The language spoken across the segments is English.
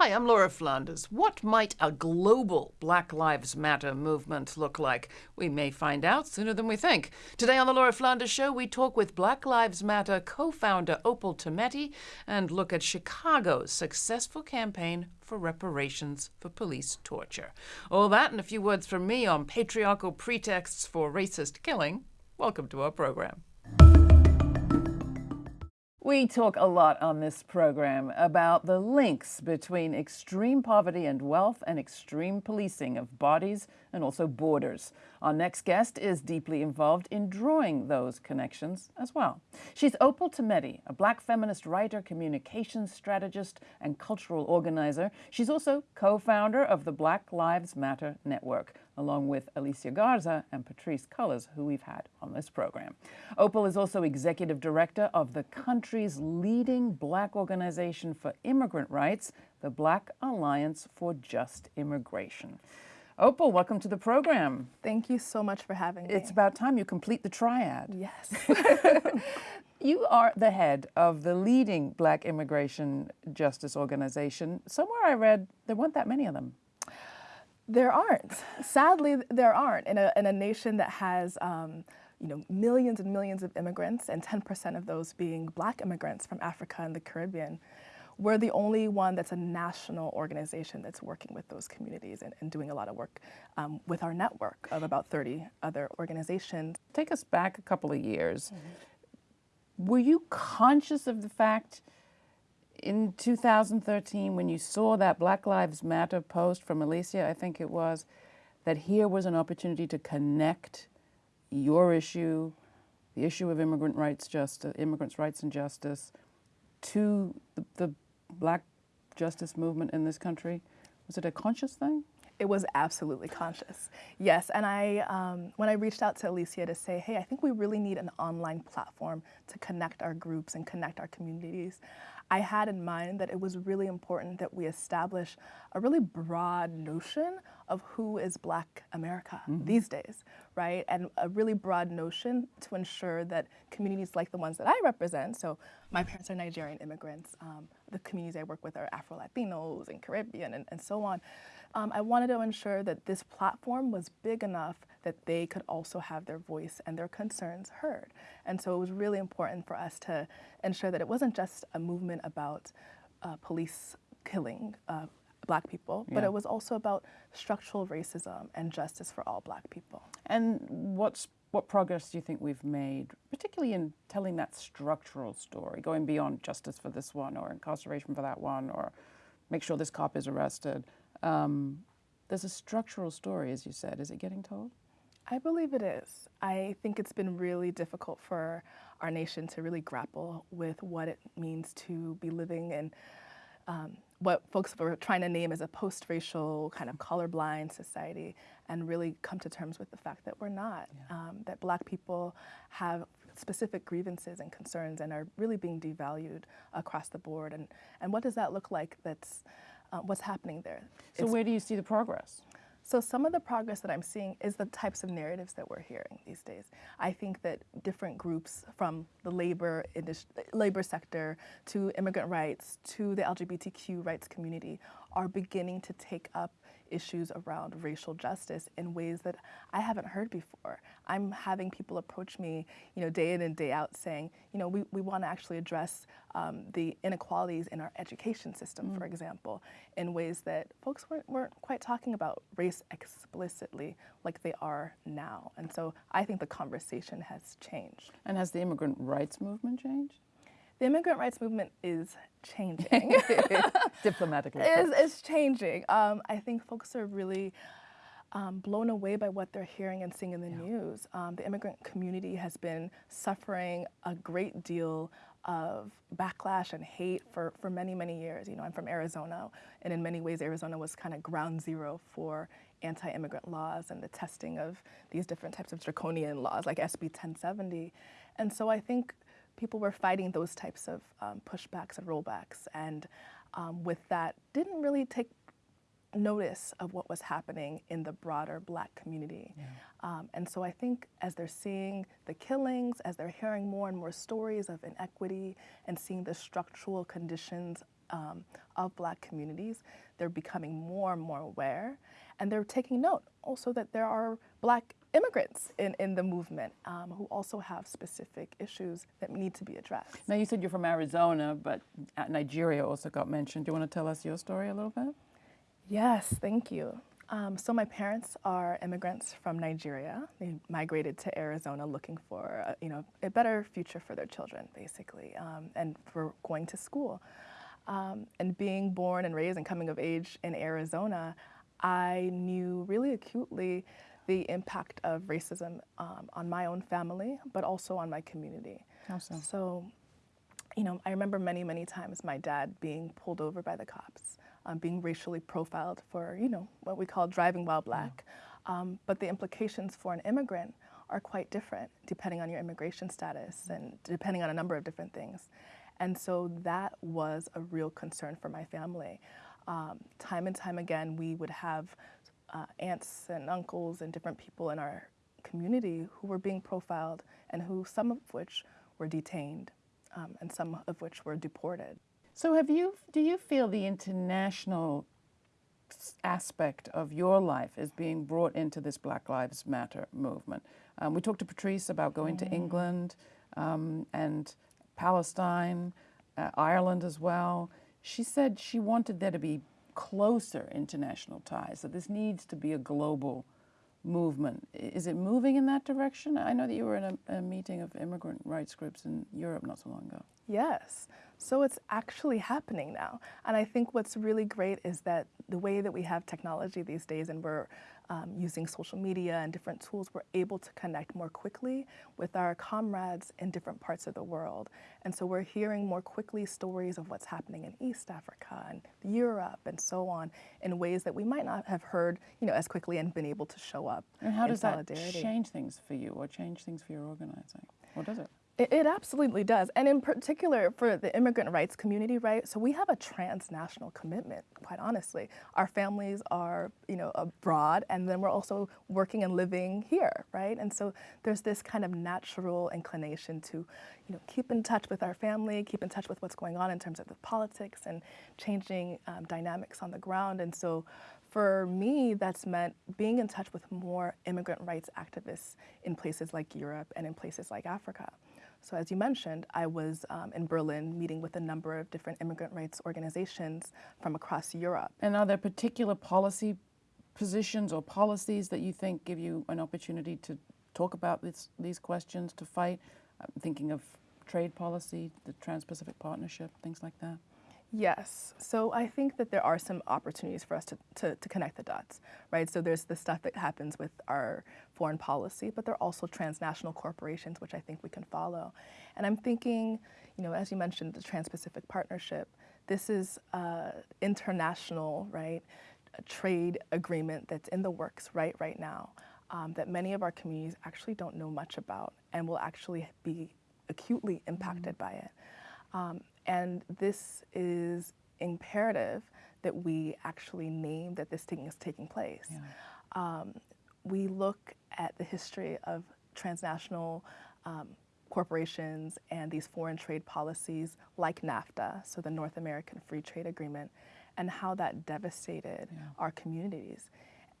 Hi, I'm Laura Flanders. What might a global Black Lives Matter movement look like? We may find out sooner than we think. Today on the Laura Flanders Show, we talk with Black Lives Matter co founder Opal Tometi and look at Chicago's successful campaign for reparations for police torture. All that and a few words from me on patriarchal pretexts for racist killing. Welcome to our program. We talk a lot on this program about the links between extreme poverty and wealth and extreme policing of bodies and also borders. Our next guest is deeply involved in drawing those connections as well. She's Opal Tometi, a black feminist writer, communications strategist, and cultural organizer. She's also co-founder of the Black Lives Matter Network, along with Alicia Garza and Patrisse Cullors, who we've had on this program. Opal is also executive director of the country's leading black organization for immigrant rights, the Black Alliance for Just Immigration. Opal, welcome to the program. Thank you so much for having me. It's about time you complete the triad. Yes. you are the head of the leading black immigration justice organization. Somewhere I read there weren't that many of them. There aren't. Sadly, there aren't. In a, in a nation that has um, you know, millions and millions of immigrants and 10% of those being black immigrants from Africa and the Caribbean, we're the only one that's a national organization that's working with those communities and, and doing a lot of work um, with our network of about 30 other organizations. Take us back a couple of years. Mm -hmm. Were you conscious of the fact in 2013, when you saw that Black Lives Matter post from Alicia, I think it was, that here was an opportunity to connect your issue, the issue of immigrant rights justice, immigrants' rights and justice, to the, the black justice movement in this country? Was it a conscious thing? It was absolutely conscious. Yes, and I, um, when I reached out to Alicia to say, hey, I think we really need an online platform to connect our groups and connect our communities, I had in mind that it was really important that we establish a really broad notion of who is Black America mm -hmm. these days, right? And a really broad notion to ensure that communities like the ones that I represent, so my parents are Nigerian immigrants, um, the communities I work with are Afro-Latinos and Caribbean and, and so on, um, I wanted to ensure that this platform was big enough that they could also have their voice and their concerns heard. And so it was really important for us to ensure that it wasn't just a movement about uh, police killing uh, black people, yeah. but it was also about structural racism and justice for all black people. And what's what progress do you think we've made, particularly in telling that structural story, going beyond justice for this one or incarceration for that one or make sure this cop is arrested? Um, there's a structural story, as you said. Is it getting told? I believe it is. I think it's been really difficult for our nation to really grapple with what it means to be living in um, what folks were trying to name as a post-racial kind of colorblind society and really come to terms with the fact that we're not, yeah. um, that black people have specific grievances and concerns and are really being devalued across the board. And, and what does that look like that's, uh, what's happening there? So it's, where do you see the progress? So some of the progress that I'm seeing is the types of narratives that we're hearing these days. I think that different groups from the labor labor sector to immigrant rights to the LGBTQ rights community are beginning to take up issues around racial justice in ways that I haven't heard before. I'm having people approach me, you know, day in and day out saying, you know, we, we want to actually address um, the inequalities in our education system, mm. for example, in ways that folks weren't, weren't quite talking about race explicitly like they are now. And so I think the conversation has changed. And has the immigrant rights movement changed? The immigrant rights movement is changing. Diplomatically. is, is changing. Um, I think folks are really um, blown away by what they're hearing and seeing in the yeah. news. Um, the immigrant community has been suffering a great deal of backlash and hate for, for many, many years. You know, I'm from Arizona, and in many ways, Arizona was kind of ground zero for anti-immigrant laws and the testing of these different types of draconian laws like SB 1070. And so I think people were fighting those types of um, pushbacks and rollbacks. And um, with that, didn't really take notice of what was happening in the broader black community. Yeah. Um, and so I think as they're seeing the killings, as they're hearing more and more stories of inequity and seeing the structural conditions um, of black communities, they're becoming more and more aware. And they're taking note also that there are black immigrants in, in the movement um, who also have specific issues that need to be addressed. Now, you said you're from Arizona, but Nigeria also got mentioned. Do you want to tell us your story a little bit? Yes, thank you. Um, so my parents are immigrants from Nigeria. They migrated to Arizona looking for a, you know a better future for their children, basically, um, and for going to school. Um, and being born and raised and coming of age in Arizona, I knew really acutely the impact of racism um, on my own family, but also on my community. How so? So, you know, I remember many, many times my dad being pulled over by the cops, um, being racially profiled for, you know, what we call driving while black. Yeah. Um, but the implications for an immigrant are quite different depending on your immigration status and depending on a number of different things. And so that was a real concern for my family. Um, time and time again, we would have uh, aunts and uncles and different people in our community who were being profiled and who some of which were detained um, and some of which were deported. So have you, do you feel the international aspect of your life is being brought into this Black Lives Matter movement? Um, we talked to Patrisse about going mm. to England um, and Palestine, uh, Ireland as well. She said she wanted there to be closer international ties, that this needs to be a global movement. Is it moving in that direction? I know that you were in a, a, meeting of immigrant rights groups in Europe not so long ago. Yes. So it's actually happening now. And I think what's really great is that the way that we have technology these days and we're um, using social media and different tools, we're able to connect more quickly with our comrades in different parts of the world. And so we're hearing more quickly stories of what's happening in East Africa and Europe and so on in ways that we might not have heard you know, as quickly and been able to show up. And how does that change things for you or change things for your organizing? Or does it? It, it, absolutely does. And in particular for the immigrant rights community, right? So we have a transnational commitment, quite honestly. Our families are, you know, abroad and then we're also working and living here, right? And so there's this kind of natural inclination to, you know, keep in touch with our family, keep in touch with what's going on in terms of the politics and changing um, dynamics on the ground. And so for me, that's meant being in touch with more immigrant rights activists in places like Europe and in places like Africa. So as you mentioned, I was um, in Berlin meeting with a number of different immigrant rights organizations from across Europe. And are there particular policy positions or policies that you think give you an opportunity to talk about this, these questions, to fight? I'm thinking of trade policy, the Trans-Pacific Partnership, things like that. Yes. So I think that there are some opportunities for us to, to, to, connect the dots, right? So there's the stuff that happens with our foreign policy, but there are also transnational corporations, which I think we can follow. And I'm thinking, you know, as you mentioned, the Trans-Pacific Partnership, this is uh, international, right, a trade agreement that's in the works right, right now um, that many of our communities actually don't know much about and will actually be acutely impacted mm -hmm. by it. Um, and this is imperative that we actually name that this thing is taking place. Yeah. Um, we look at the history of transnational um, corporations and these foreign trade policies like NAFTA, so the North American Free Trade Agreement, and how that devastated yeah. our communities,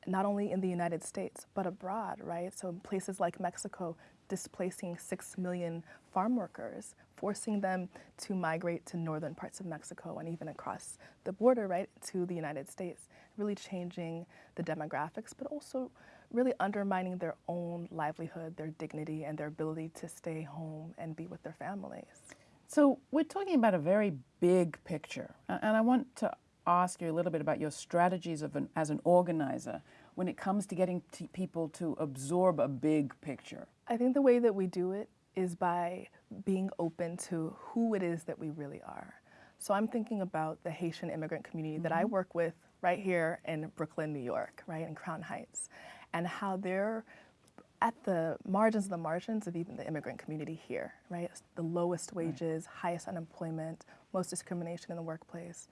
not only in the United States, but abroad, right? So in places like Mexico, displacing six million farm workers, forcing them to migrate to northern parts of Mexico and even across the border, right, to the United States, really changing the demographics, but also really undermining their own livelihood, their dignity, and their ability to stay home and be with their families. So we're talking about a very big picture, and I want to ask you a little bit about your strategies an, as an organizer when it comes to getting people to absorb a big picture. I think the way that we do it is by being open to who it is that we really are. So I'm thinking about the Haitian immigrant community mm -hmm. that I mm-hmm. work with right here in Brooklyn, New York, right, in Crown Heights, and how they're at the margins of the margins of even the immigrant community here, right? The lowest wages, right. highest unemployment, most discrimination in the workplace.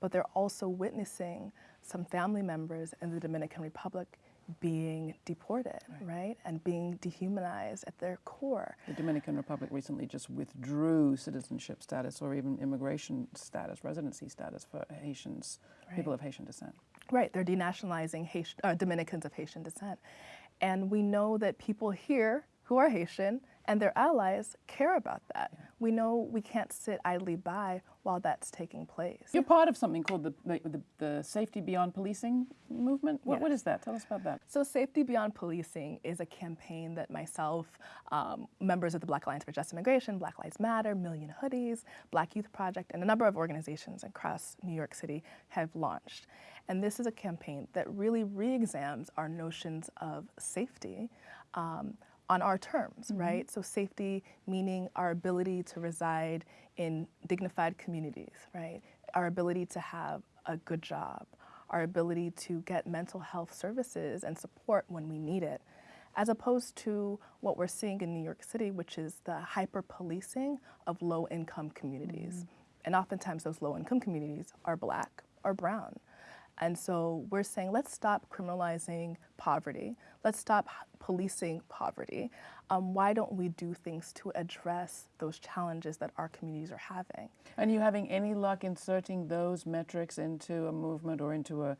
But they're also witnessing some family members in the Dominican Republic being deported, right. right. And being dehumanized at their core. The Dominican Republic recently just withdrew citizenship status or even immigration status, residency status for Haitians, right. people of Haitian descent. Right, they're denationalizing Haitian, uh, Dominicans of Haitian descent. And we know that people here who are Haitian and their allies care about that. Yeah. We know we can't sit idly by while that's taking place. You're part of something called the, the, the Safety Beyond Policing movement. What, yes. what is that? Tell us about that. So Safety Beyond Policing is a campaign that myself, um, members of the Black Alliance for Just Immigration, Black Lives Matter, Million Hoodies, Black Youth Project, and a number of organizations across New York City have launched. And this is a campaign that really re-examines our notions of safety um, on our terms, mm -hmm. right? So safety meaning our ability to reside in dignified communities, right? Our ability to have a good job, our ability to get mental health services and support when we need it, as opposed to what we're seeing in New York City, which is the hyper-policing of low-income communities. Mm -hmm. And oftentimes those low-income communities are black or brown. And so we're saying, let's stop criminalizing poverty. Let's stop policing poverty. Um, why don't we do things to address those challenges that our communities are having? And you having any luck inserting those metrics into a movement or into a,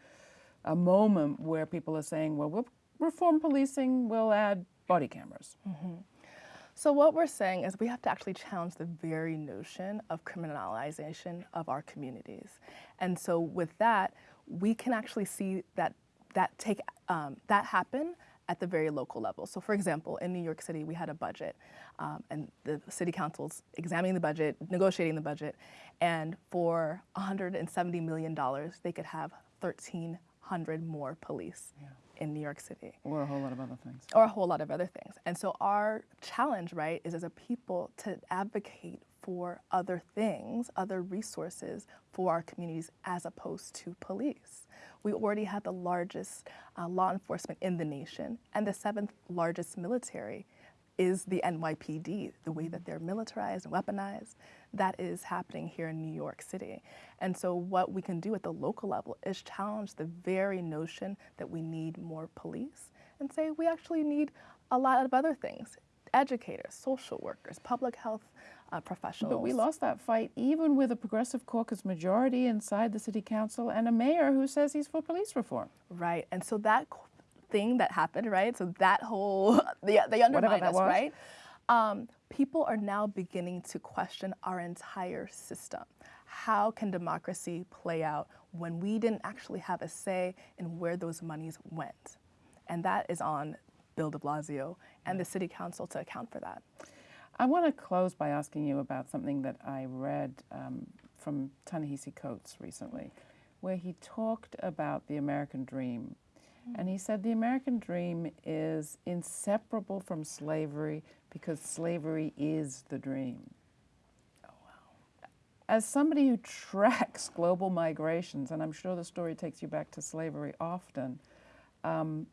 a moment where people are saying, well, we'll reform policing, we'll add body cameras? Mm -hmm. So what we're saying is we have to actually challenge the very notion of criminalization of our communities. And so with that, we can actually see that that take um, that happen at the very local level. So for example, in New York City, we had a budget um, and the city council's examining the budget, negotiating the budget, and for $170 million, they could have 1,300 more police. Yeah. In New York City. Or a whole lot of other things. Or a whole lot of other things. And so our challenge, right, is as a people to advocate for other things, other resources for our communities as opposed to police. We already have the largest uh, law enforcement in the nation and the seventh largest military is the NYPD, the way that they're militarized and weaponized. That is happening here in New York City. And so what we can do at the local level is challenge the very notion that we need more police and say we actually need a lot of other things educators, social workers, public health uh, professionals. But we lost that fight even with a progressive caucus majority inside the city council and a mayor who says he's for police reform. Right, and so that thing that happened, right? So that whole, they, they undermined us, was. right? Um, people are now beginning to question our entire system. How can democracy play out when we didn't actually have a say in where those monies went? And that is on Bill de Blasio and the city council to account for that. I want to close by asking you about something that I read um, from Ta-Nehisi Coates recently, where he talked about the American dream. Mm. And he said the American dream is inseparable from slavery because slavery is the dream. Oh, wow. As somebody who tracks global migrations, and I'm sure the story takes you back to slavery often, um,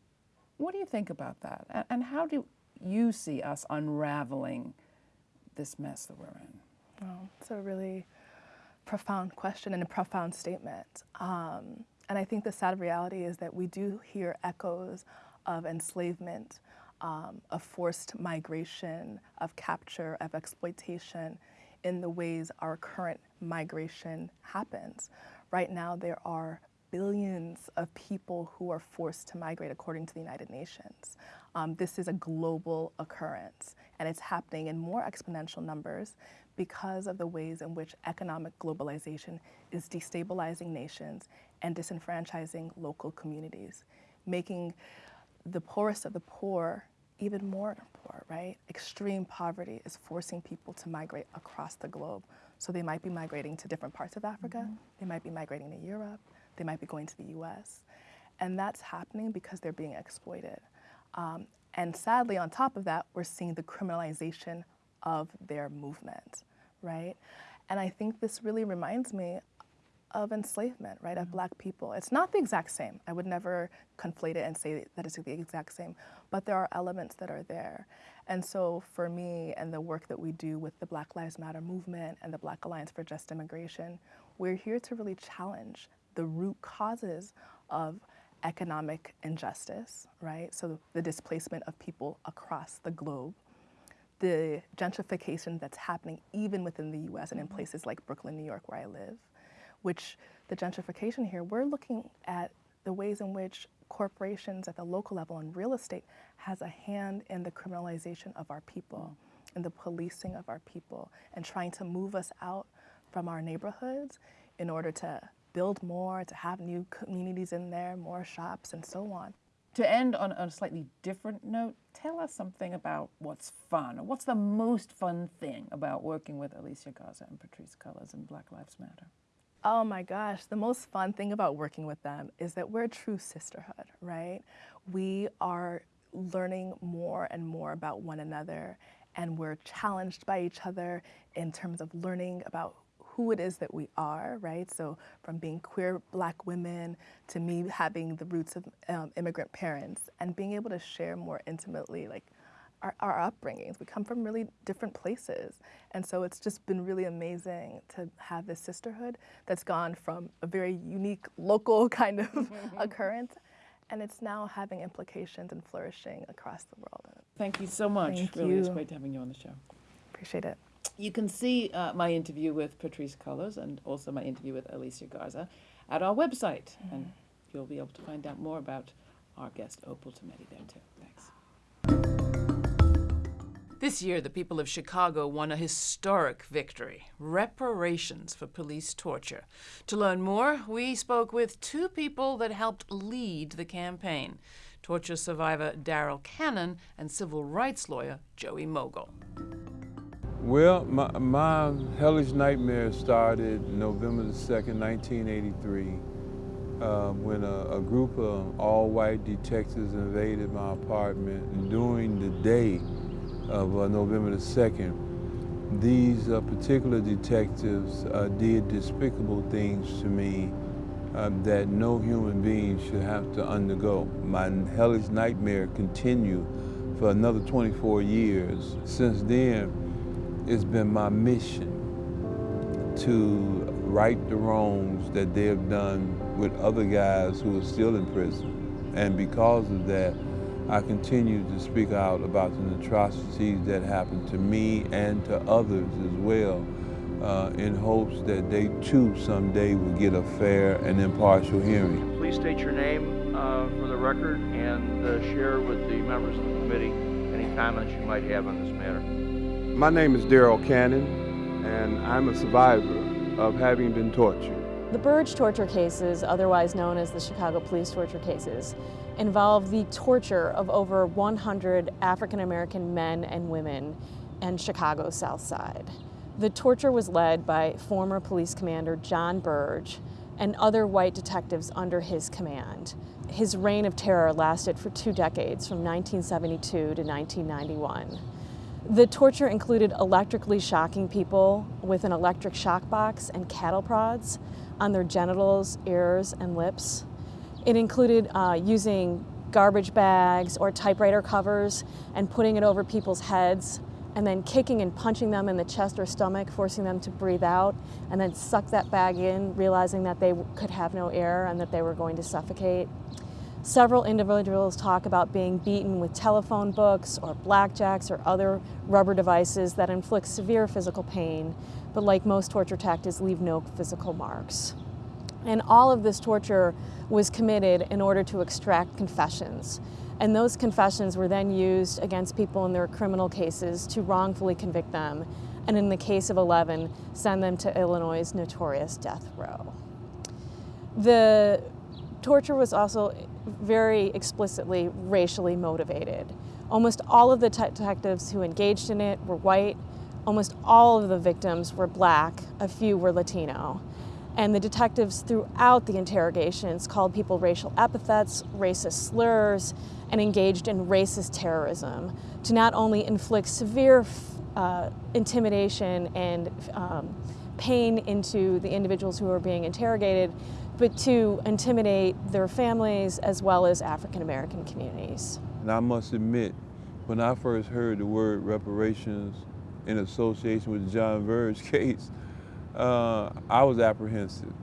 what do you think about that? And how do you see us unraveling this mess that we're in? Well, it's a really profound question and a profound statement. Um, and I think the sad reality is that we do hear echoes of enslavement, um, forced migration, of capture, of exploitation in the ways our current migration happens. Right now, there are billions of people who are forced to migrate according to the United Nations. Um, this is a global occurrence and it's happening in more exponential numbers because of the ways in which economic globalization is destabilizing nations and disenfranchising local communities, making the poorest of the poor even more poor, right? Extreme poverty is forcing people to migrate across the globe. So they might be migrating to different parts of Africa, mm -hmm. they might be migrating to Europe, they might be going to the US. And that's happening because they're being exploited. Um, and sadly, on top of that, we're seeing the criminalization of their movement, right? And I think this really reminds me of enslavement, right, of mm-hmm. black people. It's not the exact same. I would never conflate it and say that it's the exact same, but there are elements that are there. And so for me and the work that we do with the Black Lives Matter movement and the Black Alliance for Just Immigration, we're here to really challenge the root causes of economic injustice, right? So the displacement of people across the globe, the gentrification that's happening even within the US and in places like Brooklyn, New York, where I live, which the gentrification here, we're looking at the ways in which corporations at the local level and real estate has a hand in the criminalization of our people and the policing of our people and trying to move us out from our neighborhoods in order to build more, to have new communities in there, more shops, and so on. To end on a slightly different note, tell us something about what's fun. What's the most fun thing about working with Alicia Garza and Patrisse Cullors and Black Lives Matter? Oh my gosh, the most fun thing about working with them is that we're a true sisterhood, right? We are learning more and more about one another and we're challenged by each other in terms of learning about who it is that we are, right? So from being queer black women to me having the roots of um, immigrant parents and being able to share more intimately like our, our upbringings. We come from really different places. And so it's just been really amazing to have this sisterhood that's gone from a very unique local kind of occurrence and it's now having implications and flourishing across the world. Thank you so much. Thank really, you. it's great having you on the show. Appreciate it. You can see uh, my interview with Patrisse Cullors and also my interview with Alicia Garza at our website, mm. and you'll be able to find out more about our guest Opal Tometi there too. Thanks. This year, the people of Chicago won a historic victory reparations for police torture. To learn more, we spoke with two people that helped lead the campaign torture survivor Darrell Cannon and civil rights lawyer Joey Mogul. Well, my, my hellish nightmare started November the 2nd, 1983, uh, when a, a, group of all-white detectives invaded my apartment. During the day, of uh, November the 2nd, these uh, particular detectives uh, did despicable things to me uh, that no human being should have to undergo. My hellish nightmare continued for another 24 years. Since then, it's been my mission to right the wrongs that they have done with other guys who are still in prison. And because of that, I continue to speak out about the atrocities that happened to me and to others as well uh, in hopes that they too someday will get a fair and impartial hearing. Please state your name uh, for the record and uh, share with the members of the committee any comments you might have on this matter. My name is Darrell Cannon and I'm a survivor of having been tortured. The Burge torture cases, otherwise known as the Chicago police torture cases, involve the torture of over 100 African American men and women in Chicago's South Side. The torture was led by former police commander John Burge and other white detectives under his command. His reign of terror lasted for two decades, from 1972 to 1991. The torture included electrically shocking people with an electric shock box and cattle prods on their genitals, ears, and lips. It included uh, using garbage bags or typewriter covers and putting it over people's heads and then kicking and punching them in the chest or stomach, forcing them to breathe out, and then suck that bag in, realizing that they could have no air and that they were going to suffocate. Several individuals talk about being beaten with telephone books or blackjacks or other rubber devices that inflict severe physical pain, but like most torture tactics, leave no physical marks. And all of this torture was committed in order to extract confessions. And those confessions were then used against people in their criminal cases to wrongfully convict them, and in the case of 11, send them to Illinois' notorious death row. The torture was also very explicitly racially motivated. Almost all of the detectives who engaged in it were white, almost all of the victims were black, a few were Latino. And the detectives throughout the interrogations called people racial epithets, racist slurs, and engaged in racist terrorism to not only inflict severe uh, intimidation and um, pain into the individuals who were being interrogated, but to intimidate their families as well as African American communities. And I must admit, when I first heard the word reparations in association with the John Burge case, uh, I was apprehensive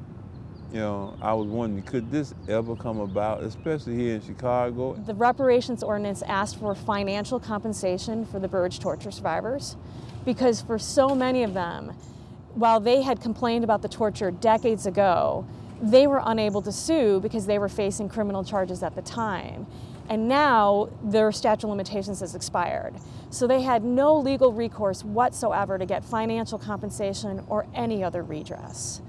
you know, I was wondering, could this ever come about, especially here in Chicago? The reparations ordinance asked for financial compensation for the Burge torture survivors because for so many of them, while they had complained about the torture decades ago, they were unable to sue because they were facing criminal charges at the time. And now their statute of limitations has expired. So they had no legal recourse whatsoever to get financial compensation or any other redress.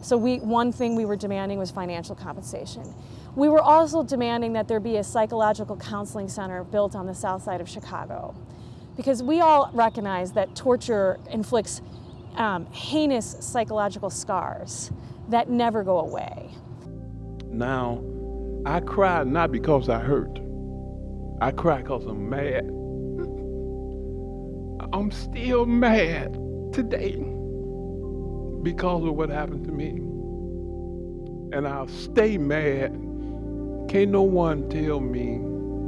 So we, one thing we were demanding was financial compensation. We were also demanding that there be a psychological counseling center built on the south side of Chicago. Because we all recognize that torture inflicts um, heinous psychological scars that never go away. Now, I cry not because I hurt. I cry because I'm mad. I'm still mad today because of what happened to me. And I'll stay mad. Can't no one tell me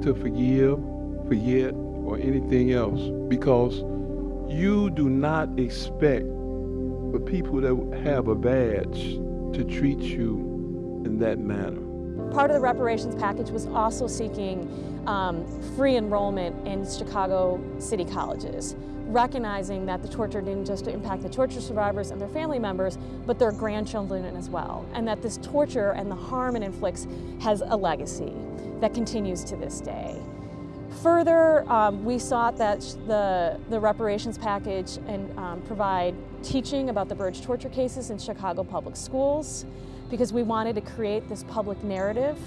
to forgive, forget, or anything else because you do not expect the people that have a badge to treat you in that manner. Part of the reparations package was also seeking um, free enrollment in Chicago city colleges, recognizing that the torture didn't just impact the torture survivors and their family members, but their grandchildren as well, and that this torture and the harm it inflicts has a legacy that continues to this day. Further, um, we sought that the, the reparations package and um, provide teaching about the Burge torture cases in Chicago public schools because we wanted to create this public narrative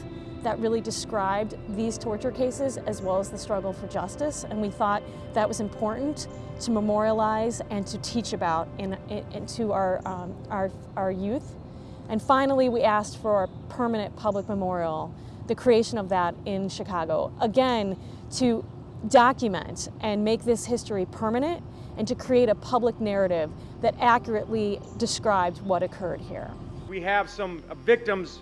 that really described these torture cases as well as the struggle for justice. And we thought that was important to memorialize and to teach about in, in, to our, um, our, our youth. And finally, we asked for a permanent public memorial, the creation of that in Chicago. Again, to document and make this history permanent and to create a public narrative that accurately describes what occurred here. We have some victims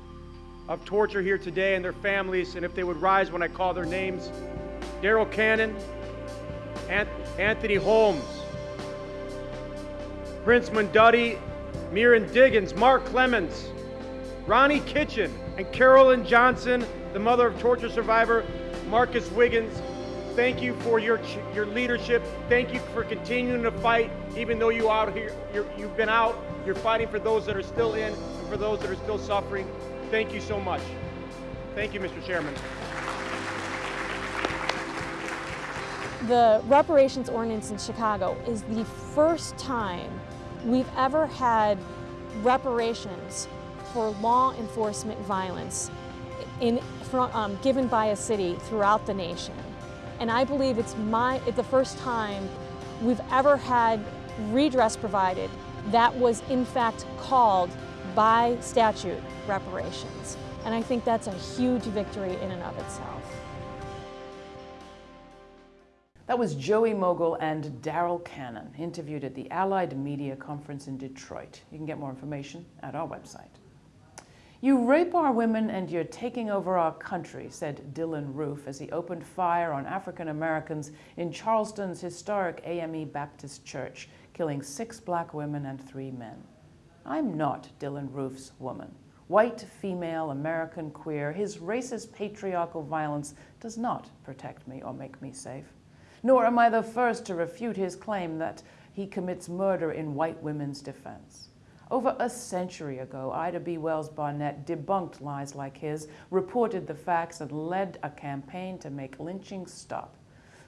of torture here today and their families, and if they would rise when I call their names Darrell Cannon, Anthony Holmes, Prince Munduddy, Miran Diggins, Mark Clements, Ronnie Kitchen, and Carolyn Johnson, the mother of torture survivor Marcus Wiggins. Thank you for your your leadership. Thank you for continuing to fight, even though you out here you have been out. You're fighting for those that are still in for those that are still suffering. Thank you so much. Thank you, Mr. Chairman. The reparations ordinance in Chicago is the first time we've ever had reparations for law enforcement violence in, from, um, given by a city throughout the nation. And I believe it's, my, it's the first time we've ever had redress provided that was in fact called by statute reparations. And I think that's a huge victory in and of itself. That was Joey Mogul and Darrell Cannon, interviewed at the Allied Media Conference in Detroit. You can get more information at our website. You rape our women and you're taking over our country, said Dylann Roof as he opened fire on African Americans in Charleston's historic AME Baptist Church, killing six black women and three men. I'm not Dylann Roof's woman. White, female, American, queer, his racist patriarchal violence does not protect me or make me safe. Nor am I the first to refute his claim that he commits murder in white women's defense. Over a century ago, Ida B. Wells Barnett debunked lies like his, reported the facts, and led a campaign to make lynching stop.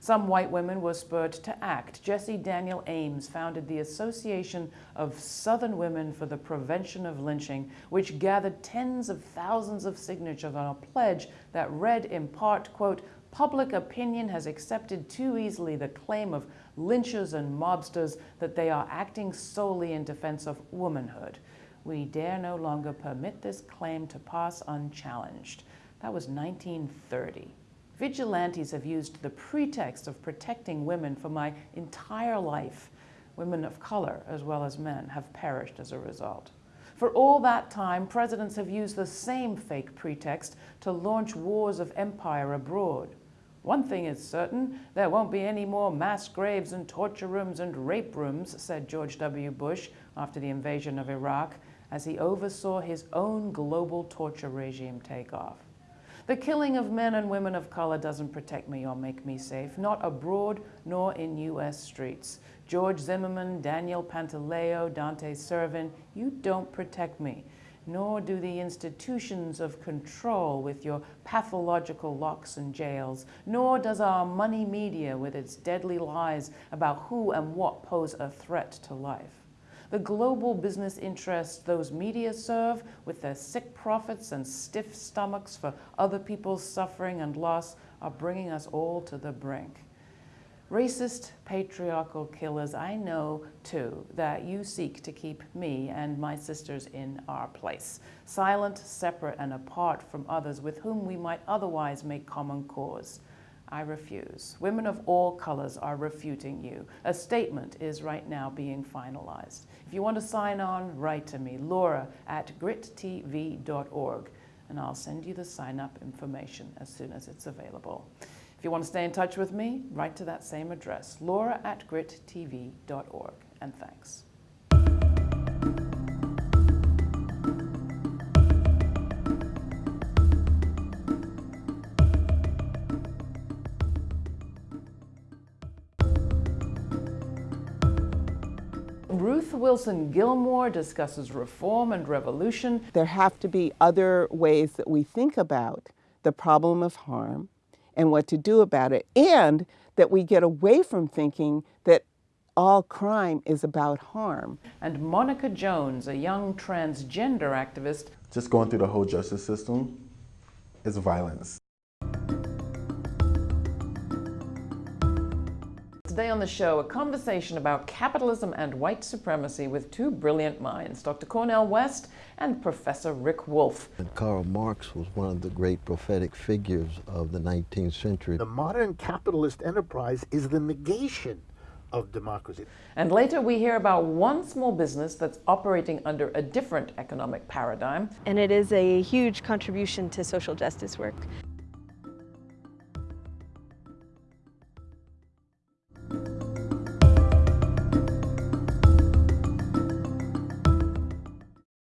Some white women were spurred to act. Jessie Daniel Ames founded the Association of Southern Women for the Prevention of Lynching, which gathered tens of thousands of signatures on a pledge that read in part, quote, public opinion has accepted too easily the claim of lynchers and mobsters that they are acting solely in defense of womanhood. We dare no longer permit this claim to pass unchallenged. That was 1930. Vigilantes have used the pretext of protecting women for my entire life. Women of color, as well as men, have perished as a result. For all that time, presidents have used the same fake pretext to launch wars of empire abroad. One thing is certain, there won't be any more mass graves and torture rooms and rape rooms, said George W. Bush after the invasion of Iraq. as he oversaw his own global torture regime take off. The killing of men and women of color doesn't protect me or make me safe, not abroad nor in U.S. streets. George Zimmerman, Daniel Pantaleo, Dante Servin, you don't protect me, nor do the institutions of control with your pathological locks and jails, nor does our money media with its deadly lies about who and what pose a threat to life the global business interests those media serve with their sick profits and stiff stomachs for other people's suffering and loss are bringing us all to the brink. Racist, patriarchal killers, I know too that you seek to keep me and my sisters in our place, silent, separate, and apart from others with whom we might otherwise make common cause. I refuse. Women of all colors are refuting you. A statement is right now being finalized. If you want to sign on, write to me, laura at grittv.org, and I'll send you the sign up information as soon as it's available. If you want to stay in touch with me, write to that same address, laura at grittv.org. And thanks. Wilson Gilmore discusses reform and revolution. There have to be other ways that we think about the problem of harm and what to do about it, and that we get away from thinking that all crime is about harm. And Monica Jones, a young transgender activist. Just going through the whole justice system is violence. Today on the show, a conversation about capitalism and white supremacy with two brilliant minds, Dr. Cornel West and Professor Rick Wolff. And Karl Marx was one of the great prophetic figures of the 19th century. The modern capitalist enterprise is the negation of democracy. And later we hear about one small business that's operating under a different economic paradigm. And it is a huge contribution to social justice work.